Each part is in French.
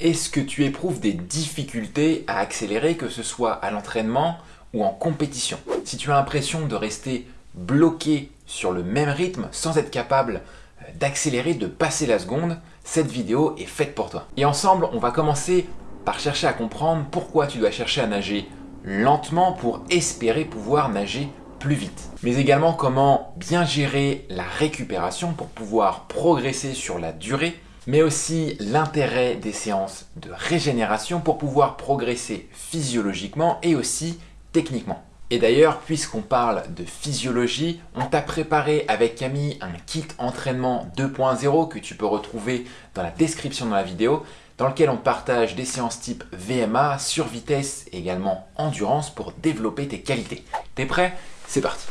Est-ce que tu éprouves des difficultés à accélérer, que ce soit à l'entraînement ou en compétition? Si tu as l'impression de rester bloqué sur le même rythme sans être capable euh, d'accélérer, de passer la seconde, cette vidéo est faite pour toi. Et ensemble, on va commencer par chercher à comprendre pourquoi tu dois chercher à nager lentement pour espérer pouvoir nager plus vite. Mais également comment bien gérer la récupération pour pouvoir progresser sur la durée, mais aussi l'intérêt des séances de régénération pour pouvoir progresser physiologiquement et aussi techniquement. Et d'ailleurs, puisqu'on parle de physiologie, on t'a préparé avec Camille un kit entraînement 2.0 que tu peux retrouver dans la description de la vidéo dans lequel on partage des séances type VMA, sur vitesse et également endurance pour développer tes qualités. T'es prêt? C'est parti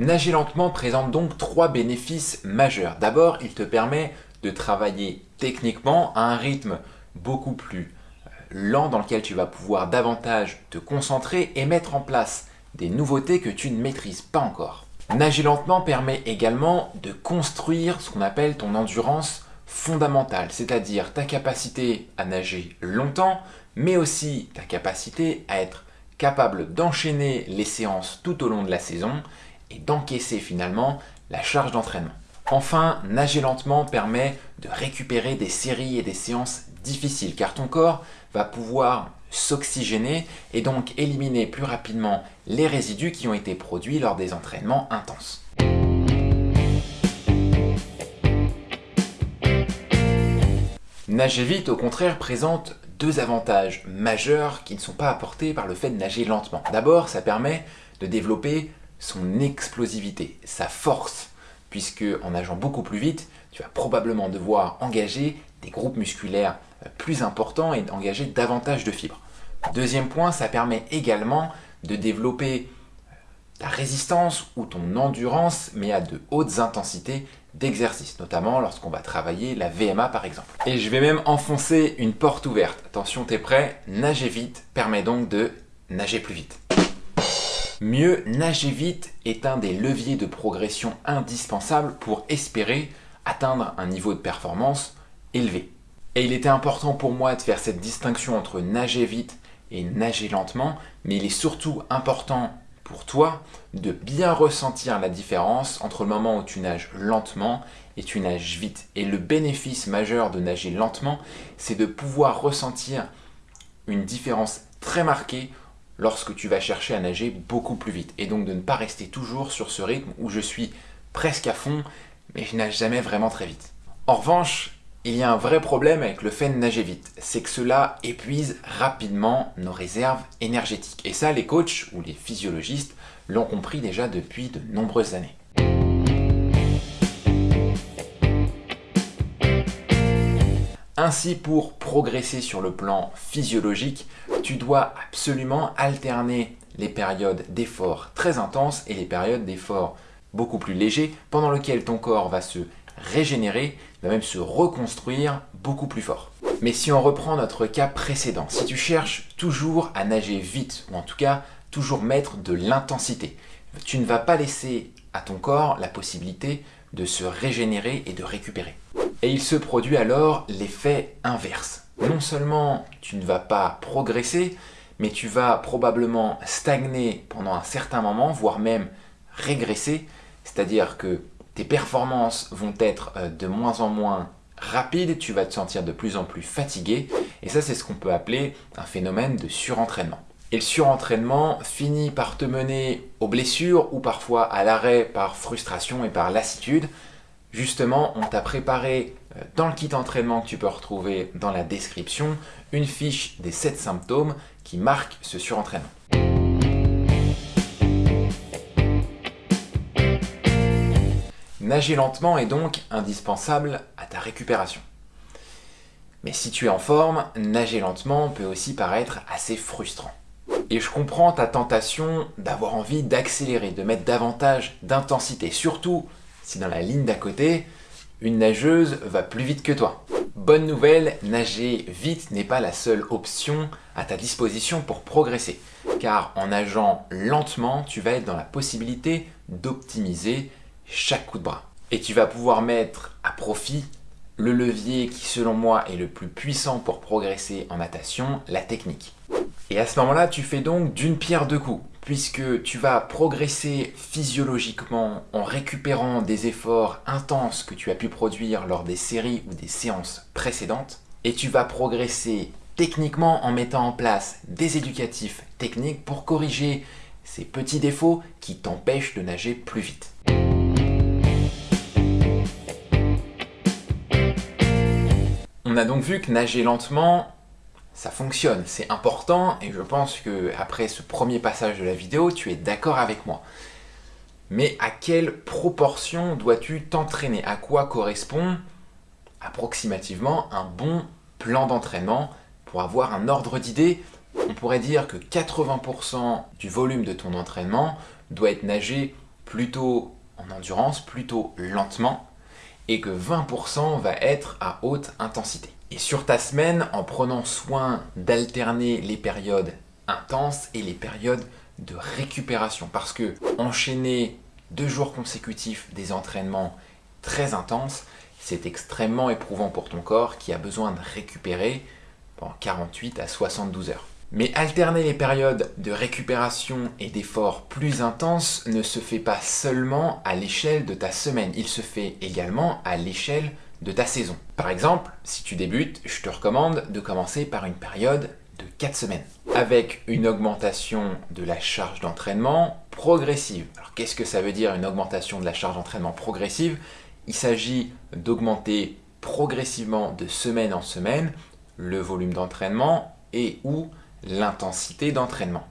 Nager lentement présente donc trois bénéfices majeurs. D'abord, il te permet de travailler techniquement à un rythme beaucoup plus euh, lent dans lequel tu vas pouvoir davantage te concentrer et mettre en place des nouveautés que tu ne maîtrises pas encore. Nager lentement permet également de construire ce qu'on appelle ton endurance fondamentale, c'est-à-dire ta capacité à nager longtemps, mais aussi ta capacité à être capable d'enchaîner les séances tout au long de la saison et d'encaisser finalement la charge d'entraînement. Enfin, nager lentement permet de récupérer des séries et des séances difficiles car ton corps va pouvoir s'oxygéner et donc éliminer plus rapidement les résidus qui ont été produits lors des entraînements intenses. Nager vite, au contraire, présente deux avantages majeurs qui ne sont pas apportés par le fait de nager lentement. D'abord, ça permet de développer son explosivité, sa force puisque en nageant beaucoup plus vite, tu vas probablement devoir engager des groupes musculaires euh, plus importants et engager davantage de fibres. Deuxième point, ça permet également de développer euh, ta résistance ou ton endurance, mais à de hautes intensités d'exercice, notamment lorsqu'on va travailler la VMA par exemple. Et je vais même enfoncer une porte ouverte. Attention, t'es prêt Nager vite permet donc de nager plus vite. Mieux nager vite est un des leviers de progression indispensables pour espérer atteindre un niveau de performance élevé. Et il était important pour moi de faire cette distinction entre nager vite et nager lentement, mais il est surtout important pour toi de bien ressentir la différence entre le moment où tu nages lentement et tu nages vite. Et le bénéfice majeur de nager lentement, c'est de pouvoir ressentir une différence très marquée lorsque tu vas chercher à nager beaucoup plus vite. Et donc de ne pas rester toujours sur ce rythme où je suis presque à fond, mais je nage jamais vraiment très vite. En revanche, il y a un vrai problème avec le fait de nager vite, c'est que cela épuise rapidement nos réserves énergétiques. Et ça, les coachs ou les physiologistes l'ont compris déjà depuis de nombreuses années. Ainsi, pour progresser sur le plan physiologique, tu dois absolument alterner les périodes d'effort très intenses et les périodes d'effort beaucoup plus légers pendant lesquelles ton corps va se régénérer, va même se reconstruire beaucoup plus fort. Mais si on reprend notre cas précédent, si tu cherches toujours à nager vite, ou en tout cas toujours mettre de l'intensité, tu ne vas pas laisser à ton corps la possibilité de se régénérer et de récupérer. Et il se produit alors l'effet inverse. Non seulement tu ne vas pas progresser, mais tu vas probablement stagner pendant un certain moment, voire même régresser, c'est-à-dire que tes performances vont être euh, de moins en moins rapides, tu vas te sentir de plus en plus fatigué, et ça c'est ce qu'on peut appeler un phénomène de surentraînement. Et le surentraînement finit par te mener aux blessures ou parfois à l'arrêt par frustration et par lassitude, Justement, on t'a préparé euh, dans le kit entraînement que tu peux retrouver dans la description une fiche des 7 symptômes qui marquent ce surentraînement. Nager lentement est donc indispensable à ta récupération. Mais si tu es en forme, nager lentement peut aussi paraître assez frustrant. Et je comprends ta tentation d'avoir envie d'accélérer, de mettre davantage d'intensité, surtout si dans la ligne d'à côté, une nageuse va plus vite que toi. Bonne nouvelle, nager vite n'est pas la seule option à ta disposition pour progresser. Car en nageant lentement, tu vas être dans la possibilité d'optimiser chaque coup de bras. Et tu vas pouvoir mettre à profit le levier qui selon moi est le plus puissant pour progresser en natation, la technique. Et à ce moment-là, tu fais donc d'une pierre deux coups, puisque tu vas progresser physiologiquement en récupérant des efforts intenses que tu as pu produire lors des séries ou des séances précédentes, et tu vas progresser techniquement en mettant en place des éducatifs techniques pour corriger ces petits défauts qui t'empêchent de nager plus vite. On a donc vu que nager lentement, ça fonctionne, c'est important et je pense que après ce premier passage de la vidéo, tu es d'accord avec moi. Mais à quelle proportion dois-tu t'entraîner? À quoi correspond approximativement un bon plan d'entraînement? Pour avoir un ordre d'idée On pourrait dire que 80% du volume de ton entraînement doit être nagé plutôt en endurance, plutôt lentement, et que 20% va être à haute intensité. Et sur ta semaine, en prenant soin d'alterner les périodes intenses et les périodes de récupération. Parce que enchaîner deux jours consécutifs des entraînements très intenses, c'est extrêmement éprouvant pour ton corps qui a besoin de récupérer pendant 48 à 72 heures. Mais alterner les périodes de récupération et d'efforts plus intenses ne se fait pas seulement à l'échelle de ta semaine, il se fait également à l'échelle de ta saison. Par exemple, si tu débutes, je te recommande de commencer par une période de 4 semaines, avec une augmentation de la charge d'entraînement progressive. Alors qu'est-ce que ça veut dire une augmentation de la charge d'entraînement progressive? Il s'agit d'augmenter progressivement de semaine en semaine le volume d'entraînement et ou l'intensité d'entraînement.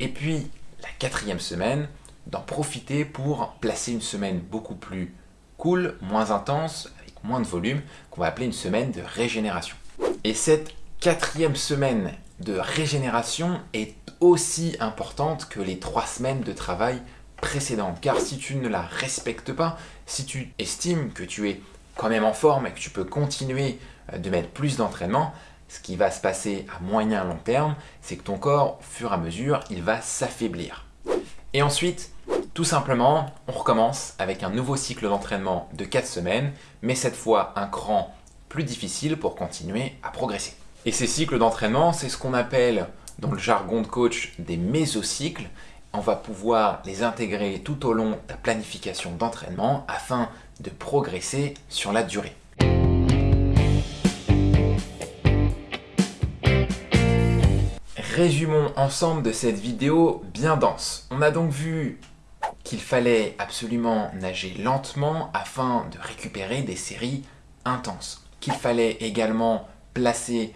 Et puis, la quatrième semaine, d'en profiter pour placer une semaine beaucoup plus cool, moins intense, moins de volume, qu'on va appeler une semaine de régénération. Et cette quatrième semaine de régénération est aussi importante que les trois semaines de travail précédentes. Car si tu ne la respectes pas, si tu estimes que tu es quand même en forme et que tu peux continuer euh, de mettre plus d'entraînement, ce qui va se passer à moyen long terme, c'est que ton corps, au fur et à mesure, il va s'affaiblir. Et ensuite, tout simplement, on recommence avec un nouveau cycle d'entraînement de 4 semaines, mais cette fois un cran plus difficile pour continuer à progresser. Et ces cycles d'entraînement, c'est ce qu'on appelle dans le jargon de coach des mésocycles. On va pouvoir les intégrer tout au long de ta planification d'entraînement afin de progresser sur la durée. Résumons ensemble de cette vidéo bien dense. On a donc vu qu'il fallait absolument nager lentement afin de récupérer des séries intenses. Qu'il fallait également placer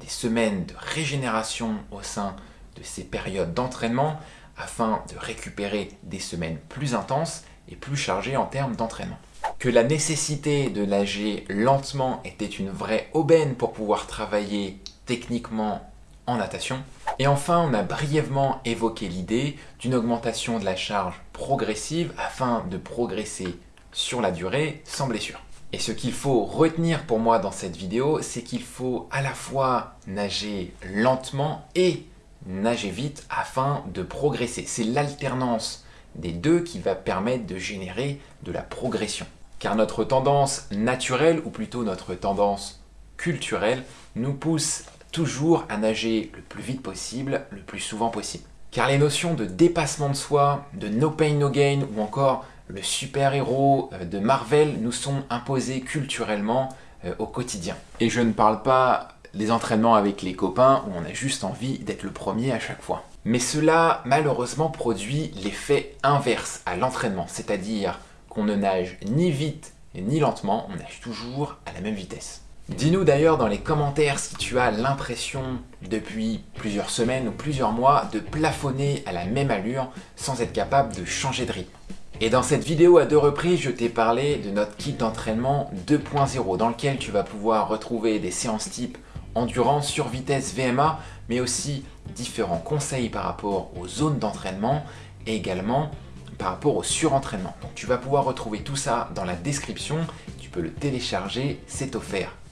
des semaines de régénération au sein de ces périodes d'entraînement afin de récupérer des semaines plus intenses et plus chargées en termes d'entraînement. Que la nécessité de nager lentement était une vraie aubaine pour pouvoir travailler techniquement en natation. Et enfin, on a brièvement évoqué l'idée d'une augmentation de la charge progressive afin de progresser sur la durée sans blessure. Et ce qu'il faut retenir pour moi dans cette vidéo, c'est qu'il faut à la fois nager lentement et nager vite afin de progresser. C'est l'alternance des deux qui va permettre de générer de la progression. Car notre tendance naturelle, ou plutôt notre tendance culturelle, nous pousse toujours à nager le plus vite possible, le plus souvent possible. Car les notions de dépassement de soi, de no pain no gain ou encore le super-héros euh, de Marvel nous sont imposés culturellement euh, au quotidien. Et je ne parle pas des entraînements avec les copains où on a juste envie d'être le premier à chaque fois. Mais cela malheureusement produit l'effet inverse à l'entraînement, c'est-à-dire qu'on ne nage ni vite ni lentement, on nage toujours à la même vitesse. Dis-nous d'ailleurs dans les commentaires si tu as l'impression depuis plusieurs semaines ou plusieurs mois de plafonner à la même allure sans être capable de changer de rythme. Et dans cette vidéo à deux reprises, je t'ai parlé de notre kit d'entraînement 2.0 dans lequel tu vas pouvoir retrouver des séances type endurance, sur vitesse, VMA, mais aussi différents conseils par rapport aux zones d'entraînement et également par rapport au surentraînement. Donc tu vas pouvoir retrouver tout ça dans la description, tu peux le télécharger, c'est offert